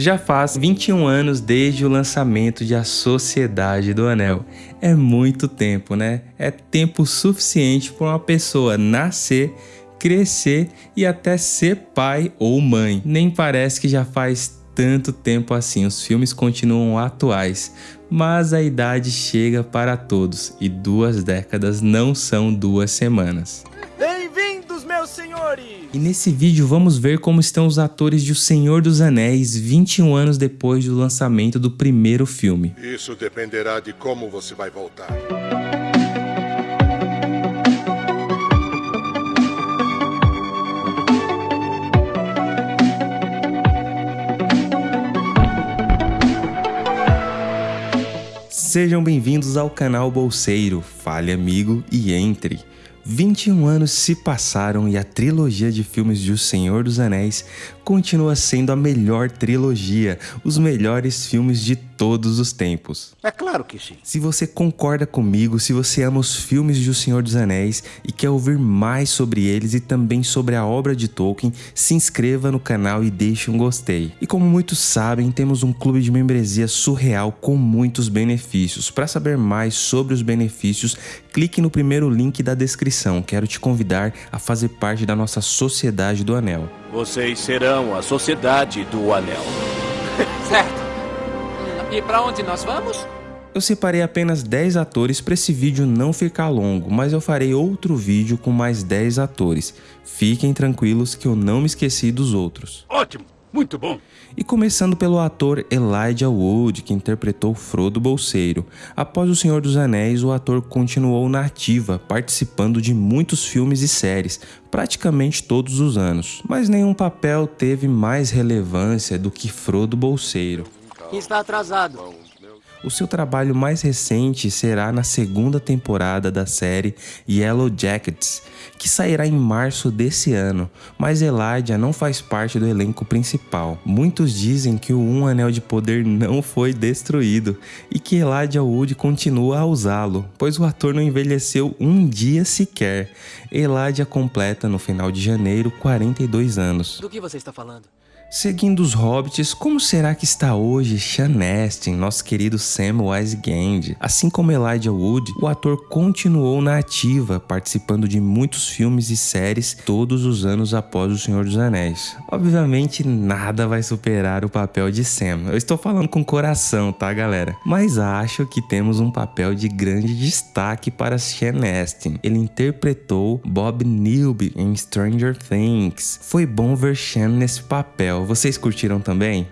Já faz 21 anos desde o lançamento de A Sociedade do Anel. É muito tempo, né? É tempo suficiente para uma pessoa nascer, crescer e até ser pai ou mãe. Nem parece que já faz tanto tempo assim, os filmes continuam atuais, mas a idade chega para todos e duas décadas não são duas semanas. Senhores! E nesse vídeo vamos ver como estão os atores de O Senhor dos Anéis 21 anos depois do lançamento do primeiro filme. Isso dependerá de como você vai voltar. Sejam bem-vindos ao canal Bolseiro, fale amigo e entre. 21 anos se passaram e a trilogia de filmes de O Senhor dos Anéis continua sendo a melhor trilogia, os melhores filmes de todos os tempos. É claro que sim. Se você concorda comigo, se você ama os filmes de O Senhor dos Anéis e quer ouvir mais sobre eles e também sobre a obra de Tolkien, se inscreva no canal e deixe um gostei. E como muitos sabem, temos um clube de membresia surreal com muitos benefícios. Para saber mais sobre os benefícios, clique no primeiro link da descrição. Quero te convidar a fazer parte da nossa Sociedade do Anel. Vocês serão a Sociedade do Anel. Certo. E pra onde nós vamos? Eu separei apenas 10 atores para esse vídeo não ficar longo, mas eu farei outro vídeo com mais 10 atores. Fiquem tranquilos que eu não me esqueci dos outros. Ótimo, muito bom. E começando pelo ator Elijah Wood, que interpretou Frodo Bolseiro. Após O Senhor dos Anéis, o ator continuou na ativa, participando de muitos filmes e séries, praticamente todos os anos. Mas nenhum papel teve mais relevância do que Frodo Bolseiro. Está atrasado. O seu trabalho mais recente será na segunda temporada da série Yellow Jackets, que sairá em março desse ano, mas Elijah não faz parte do elenco principal. Muitos dizem que o Um Anel de Poder não foi destruído e que Elijah Wood continua a usá-lo, pois o ator não envelheceu um dia sequer. Elijah completa no final de janeiro 42 anos. Do que você está falando? Seguindo os hobbits, como será que está hoje Sean Astin, nosso querido Samwise Gamgee? Assim como Elijah Wood, o ator continuou na ativa, participando de muitos filmes e séries todos os anos após O Senhor dos Anéis. Obviamente, nada vai superar o papel de Sam. Eu estou falando com coração, tá, galera? Mas acho que temos um papel de grande destaque para Sean Astin. Ele interpretou Bob Newby em Stranger Things. Foi bom ver Sean nesse papel. Vocês curtiram também?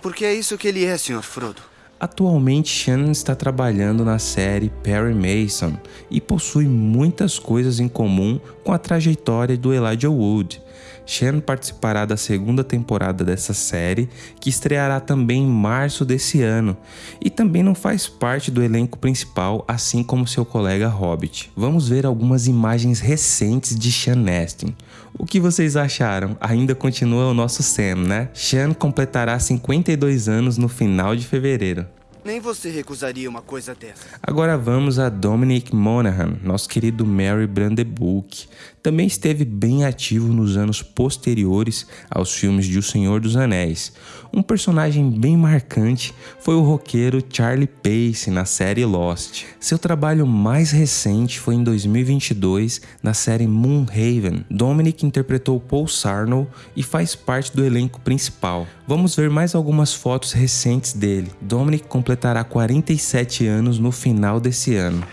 Porque é isso que ele é, Sr. Frodo. Atualmente, Shannon está trabalhando na série Perry Mason e possui muitas coisas em comum com a trajetória do Elijah Wood. Shannon participará da segunda temporada dessa série, que estreará também em março desse ano, e também não faz parte do elenco principal, assim como seu colega Hobbit. Vamos ver algumas imagens recentes de Sean Astin. O que vocês acharam? Ainda continua o nosso Sam, né? Sean completará 52 anos no final de fevereiro. Nem você recusaria uma coisa dessa. Agora vamos a Dominic Monaghan, nosso querido Mary Brandeburg. Também esteve bem ativo nos anos posteriores aos filmes de O Senhor dos Anéis. Um personagem bem marcante foi o roqueiro Charlie Pace na série Lost. Seu trabalho mais recente foi em 2022 na série Moonhaven. Dominic interpretou Paul Sarnell e faz parte do elenco principal. Vamos ver mais algumas fotos recentes dele. Dominic completará 47 anos no final desse ano.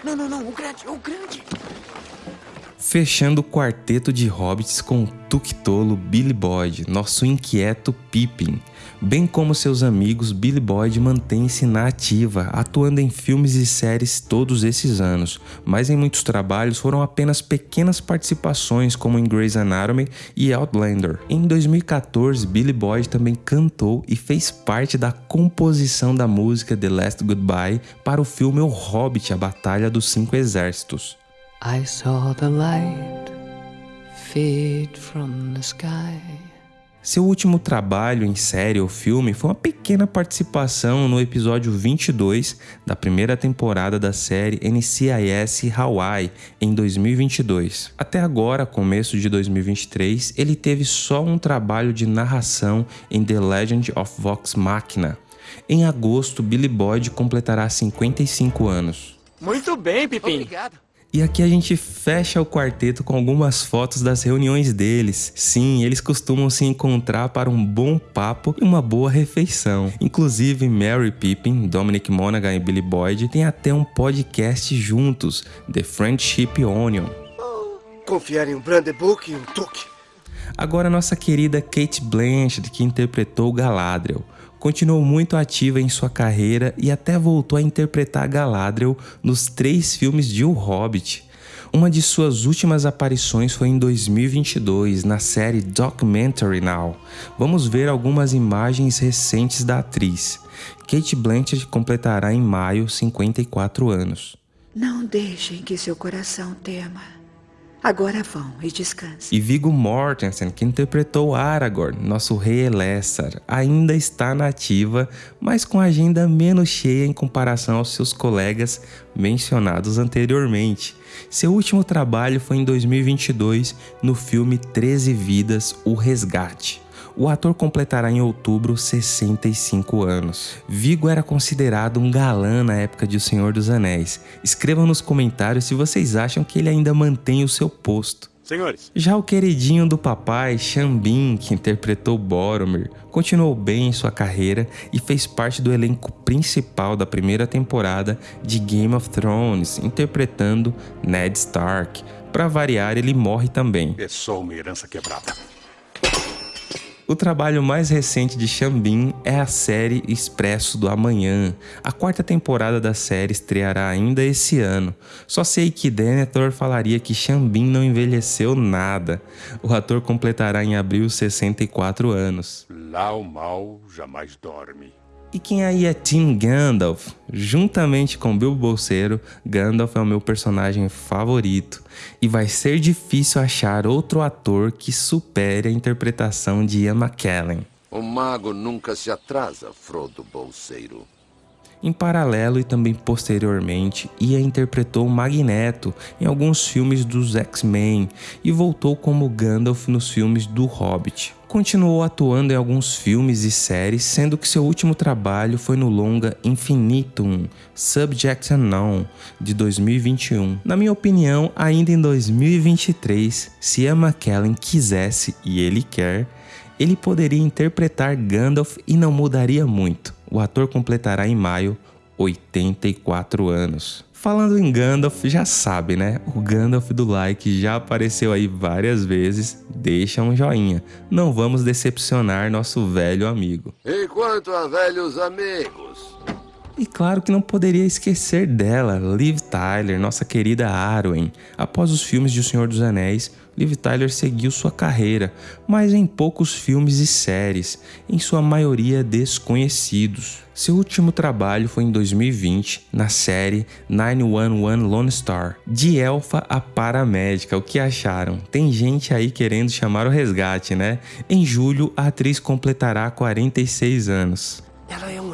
Fechando o quarteto de hobbits com o Tuctolo Billy Boyd, nosso inquieto Pippin. Bem como seus amigos, Billy Boyd mantém-se na ativa, atuando em filmes e séries todos esses anos, mas em muitos trabalhos foram apenas pequenas participações, como em Grey's Anatomy e Outlander. Em 2014, Billy Boyd também cantou e fez parte da composição da música The Last Goodbye para o filme O Hobbit, A Batalha dos Cinco Exércitos. I saw the light fade from the sky. Seu último trabalho em série ou filme foi uma pequena participação no episódio 22 da primeira temporada da série NCIS Hawaii em 2022. Até agora, começo de 2023, ele teve só um trabalho de narração em The Legend of Vox Machina. Em agosto, Billy Boyd completará 55 anos. Muito bem, Pipim. Obrigado. E aqui a gente fecha o quarteto com algumas fotos das reuniões deles. Sim, eles costumam se encontrar para um bom papo e uma boa refeição. Inclusive, Mary Pippin, Dominic Monaghan e Billy Boyd têm até um podcast juntos, The Friendship Onion. Confiar em um Brandebook e um Tuque. Agora nossa querida Kate Blanchett, que interpretou Galadriel. Continuou muito ativa em sua carreira e até voltou a interpretar Galadriel nos três filmes de O Hobbit. Uma de suas últimas aparições foi em 2022, na série Documentary Now. Vamos ver algumas imagens recentes da atriz. Kate Blanchett completará em maio 54 anos. Não deixem que seu coração tema. Agora vão e descansem. E Viggo Mortensen, que interpretou Aragorn, nosso rei Elessar, ainda está na ativa, mas com agenda menos cheia em comparação aos seus colegas mencionados anteriormente. Seu último trabalho foi em 2022 no filme 13 Vidas, O Resgate. O ator completará em outubro 65 anos. Vigo era considerado um galã na época de O Senhor dos Anéis. Escrevam nos comentários se vocês acham que ele ainda mantém o seu posto. Senhores, Já o queridinho do papai, Xambin, que interpretou Boromir, continuou bem em sua carreira e fez parte do elenco principal da primeira temporada de Game of Thrones, interpretando Ned Stark. Para variar, ele morre também. é só uma herança quebrada. O trabalho mais recente de Xambin é a série Expresso do Amanhã. A quarta temporada da série estreará ainda esse ano. Só sei que Denethor falaria que Xambin não envelheceu nada. O ator completará em abril 64 anos. Lá o mal jamais dorme. E quem aí é Tim Gandalf? Juntamente com Bilbo Bolseiro, Gandalf é o meu personagem favorito. E vai ser difícil achar outro ator que supere a interpretação de Ian McKellen. O mago nunca se atrasa, Frodo Bolseiro. Em paralelo e também posteriormente, Ia interpretou Magneto em alguns filmes dos X-Men e voltou como Gandalf nos filmes do Hobbit. Continuou atuando em alguns filmes e séries, sendo que seu último trabalho foi no longa Infinitum, Subject Unknown, de 2021. Na minha opinião, ainda em 2023, se Ian McKellen quisesse, e ele quer, ele poderia interpretar Gandalf e não mudaria muito. O ator completará em maio 84 anos. Falando em Gandalf, já sabe, né? O Gandalf do like já apareceu aí várias vezes. Deixa um joinha. Não vamos decepcionar nosso velho amigo. E quanto a velhos amigos? E claro que não poderia esquecer dela, Liv Tyler, nossa querida Arwen. Após os filmes de O Senhor dos Anéis, Liv Tyler seguiu sua carreira, mas em poucos filmes e séries, em sua maioria desconhecidos. Seu último trabalho foi em 2020, na série 911 Lone Star, de elfa a paramédica. O que acharam? Tem gente aí querendo chamar o resgate, né? Em julho, a atriz completará 46 anos. Ela é.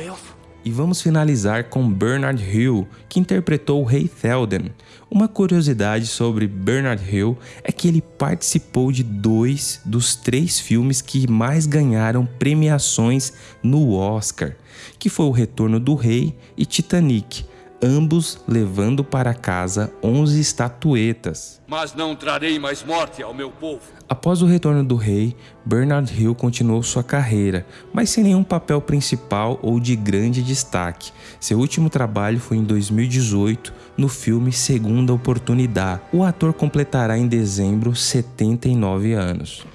E vamos finalizar com Bernard Hill, que interpretou o Rei Théoden. Uma curiosidade sobre Bernard Hill é que ele participou de dois dos três filmes que mais ganharam premiações no Oscar, que foi O Retorno do Rei e Titanic, ambos levando para casa 11 estatuetas. Mas não trarei mais morte ao meu povo. Após o retorno do rei, Bernard Hill continuou sua carreira, mas sem nenhum papel principal ou de grande destaque. Seu último trabalho foi em 2018, no filme Segunda Oportunidade. O ator completará em dezembro 79 anos.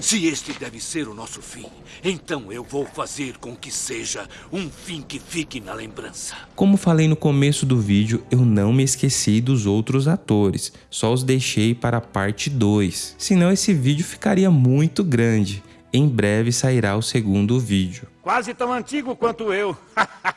Se este deve ser o nosso fim, então eu vou fazer com que seja um fim que fique na lembrança. Como falei no começo do vídeo, eu não me esqueci dos outros atores, só os deixei para a parte 2, senão esse vídeo ficaria muito grande. Em breve sairá o segundo vídeo. Quase tão antigo quanto eu.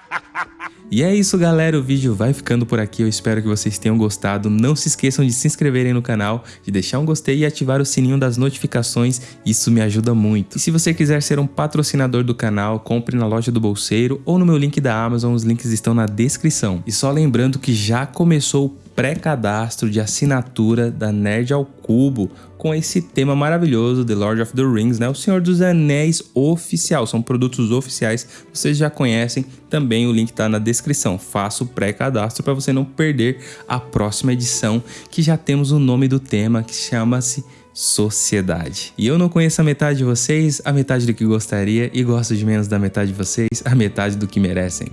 E é isso galera, o vídeo vai ficando por aqui, eu espero que vocês tenham gostado. Não se esqueçam de se inscreverem no canal, de deixar um gostei e ativar o sininho das notificações, isso me ajuda muito. E se você quiser ser um patrocinador do canal, compre na loja do Bolseiro ou no meu link da Amazon, os links estão na descrição. E só lembrando que já começou o pré-cadastro de assinatura da Nerd ao Cubo com esse tema maravilhoso, The Lord of the Rings, né? O Senhor dos Anéis oficial, são produtos oficiais, vocês já conhecem, também o link está na descrição. Faça o pré-cadastro para você não perder a próxima edição, que já temos o nome do tema, que chama-se sociedade. E eu não conheço a metade de vocês, a metade do que gostaria, e gosto de menos da metade de vocês, a metade do que merecem.